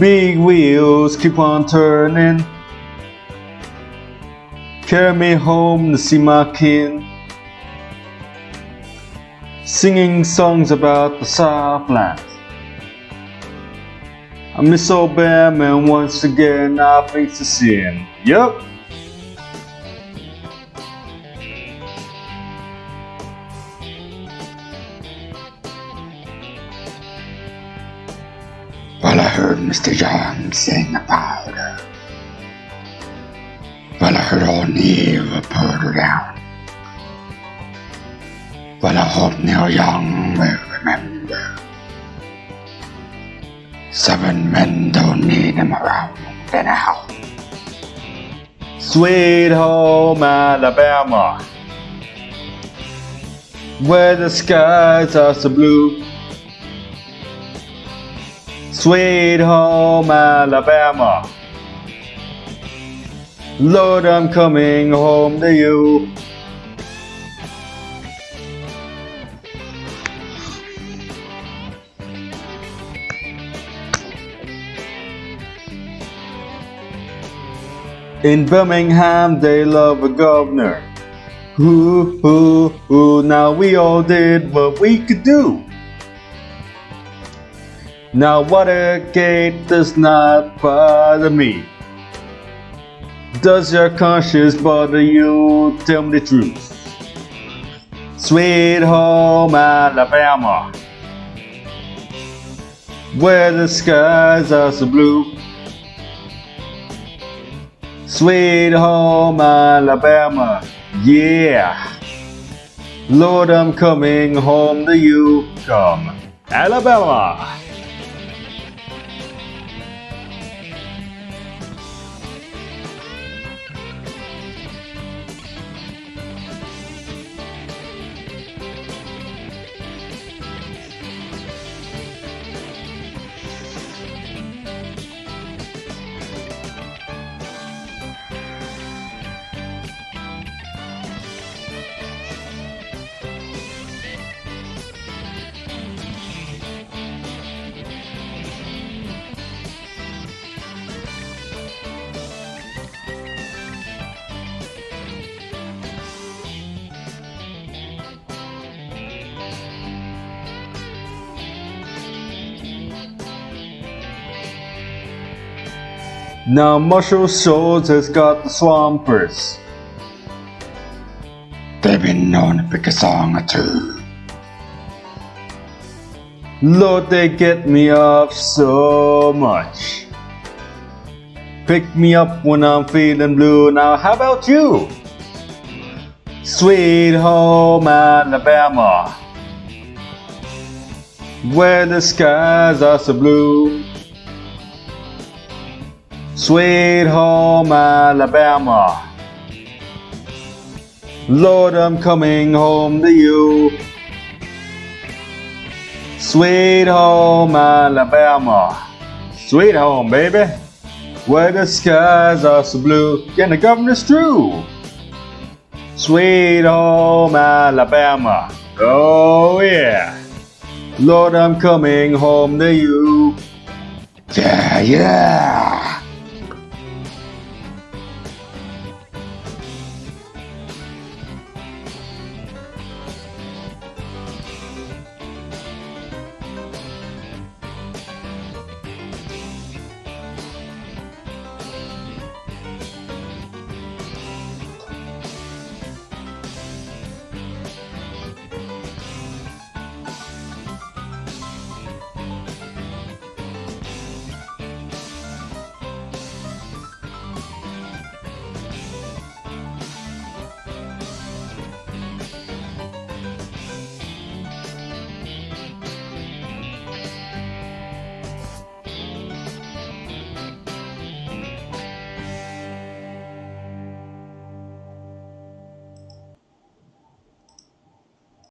Big wheels keep on turning. Carry me home to see my kin. Singing songs about the Southland. I miss Alabama and once again I face the sin. Yup. Well, I heard Mr. Young sing about her. Well, I heard old Neil put her down. Well, I hope Neil Young will remember. Seven men don't need him around anyhow. Sweet home Alabama. Where the skies are so blue. Sweet home Alabama. Lord, I'm coming home to you. In Birmingham, they love a governor. Ooh, ooh, ooh, now we all did what we could do. Now Watergate does not bother me. Does your conscience bother you? Tell me the truth. Sweet home Alabama, where the skies are so blue. Sweet home Alabama, yeah. Lord, I'm coming home to you. Come, Alabama. Now Muscle Shoals has got the Swampers. They've been known to pick a song or two. Lord, they get me off so much. Pick me up when I'm feeling blue. Now, how about you? Sweet home Alabama, where the skies are so blue. Sweet home Alabama, Lord, I'm coming home to you. Sweet home Alabama, sweet home, baby, where the skies are so blue. And the governor's true. Sweet home Alabama, oh yeah. Lord, I'm coming home to you. Yeah, yeah.